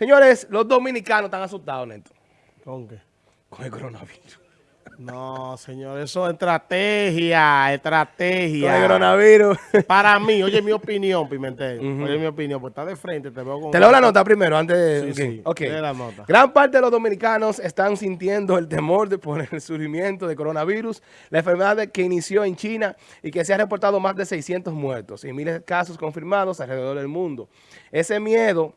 Señores, los dominicanos están asustados, Neto. ¿Con qué? Con el coronavirus. No, señor, eso es estrategia, estrategia. Con el coronavirus. Para mí, oye mi opinión, Pimentel. Oye mi opinión, pues está de frente, te veo con... Te leo la nota primero, antes de... Sí, sí, Ok. lee la nota. Gran parte de los dominicanos están sintiendo el temor de por el surgimiento de coronavirus, la enfermedad que inició en China y que se ha reportado más de 600 muertos y miles de casos confirmados alrededor del mundo. Ese miedo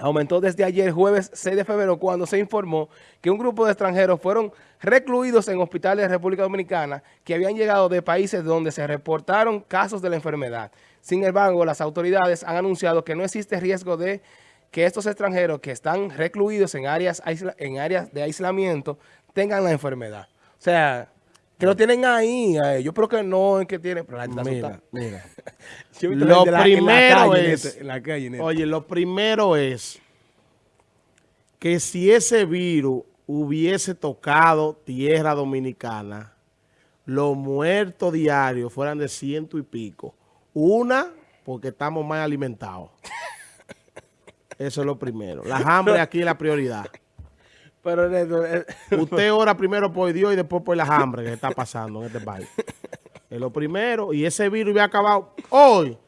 aumentó desde ayer, jueves 6 de febrero, cuando se informó que un grupo de extranjeros fueron recluidos en hospitales de República Dominicana que habían llegado de países donde se reportaron casos de la enfermedad. Sin embargo, las autoridades han anunciado que no existe riesgo de que estos extranjeros que están recluidos en áreas, en áreas de aislamiento tengan la enfermedad. O sea, que lo tienen ahí. eh, Yo creo que no es que tienen... Pero la Mira, mira. Lo la- la primero es- la calle. Oye, lo primero es que si ese virus hubiese tocado tierra dominicana, los muertos diarios fueran de ciento y pico. Una, porque estamos más alimentados. Eso es lo primero. La hambre aquí es la prioridad. Pero Neto, Usted ora primero por Dios y después por la hambre que está pasando en este país. Es lo primero. Y ese virus hubiera acabado hoy,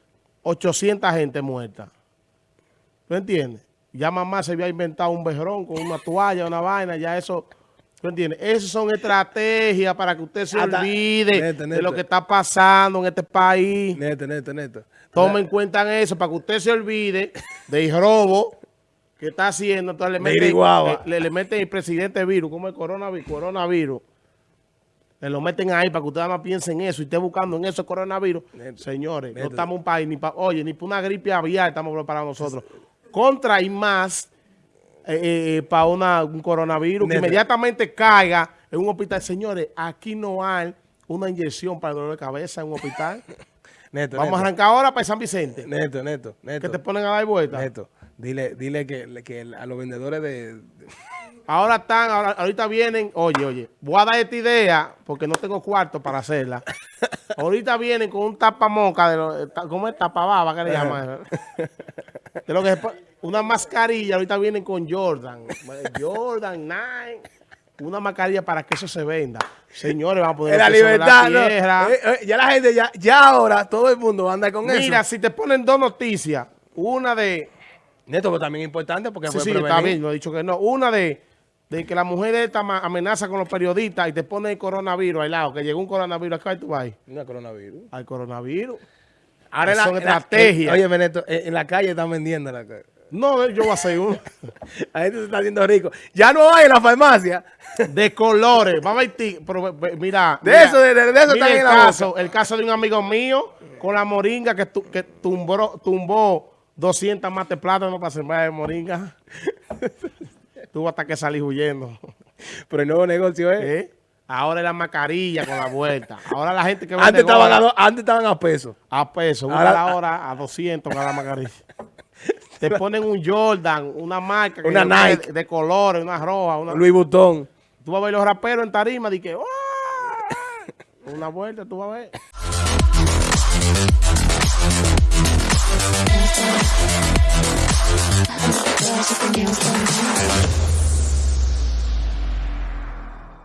800 gente muerta. ¿Tú entiendes? Ya mamá se había inventado un bejerón con una toalla, una vaina, ya eso... ¿Tú entiendes? Esas son estrategias para que usted se Hasta- olvide de lo que está pasando en este país. Neto, neto, neto. Tomen en cuenta eso para que usted se olvide del robo que está haciendo. Entonces le meten, Iriguaba. le, le meten el presidente virus, como el coronavirus, coronavirus. Le lo meten ahí para que usted nada más piense en eso y esté buscando en eso el coronavirus. Señores, no estamos un país ni para, oye, ni para una gripe aviar estamos preparados nosotros. Contra y más para una un coronavirus que inmediatamente caiga en un hospital. Señores, aquí no hay una inyección para el dolor de cabeza en un hospital. Neto, Vamos a arrancar ahora para San Vicente. Neto, neto, neto. Que te ponen a dar vuelta. Neto, dile, dile que, que a los vendedores de... de- Ahora están, ahora- ahorita vienen, oye, oye, voy a dar esta idea porque no tengo cuarto para hacerla. ahorita vienen con un tapamoca, de lo- ¿cómo es? Tapababa, ¿qué le llaman? de lo que pon- una mascarilla, ahorita vienen con Jordan, Jordan 9, una mascarilla para que eso se venda. Señores, vamos a poner la libertad, ¿no? tierra. Eh, eh, ya la gente, ya, ya ahora, todo el mundo anda con Mira, eso. si te ponen dos noticias, una de... Neto, pero también es importante porque Sí, fue sí, prevenir. está bien, no he dicho que no. Una de, de que la mujer esta amenaza con los periodistas y te pone el coronavirus al lado, que llegó un coronavirus acá y tú vas. No, coronavirus. Al coronavirus. Ahora Son la, la- estrategias. en- oye, Neto, en, en la calle están vendiendo la ca- No, yo voy a hacer uno. La gente se está haciendo rico. Ya no hay en la farmacia. De colores. Vamos a ir, ti- pero, mira. De mira, eso, de- de- de eso están el en la caso, el caso de un amigo mío con la moringa que, tu- que tumbó, tumbó 200 mates plátanos para sembrar de moringa. Tuvo hasta que salir huyendo. Pero el nuevo negocio es... ¿Eh? Ahora es la mascarilla con la vuelta. Ahora la gente que vende Antes estaban, a, antes estaban a peso. a peso, Ahora- ahora la hora a 200 cada mascarilla. Te ponen un Jordan, una marca Una Nike. de, de colores, una roja, una... Luis Butón. Tú vas a ver los raperos en tarima y que ¡ah! una vuelta, tú vas a ver. There's something else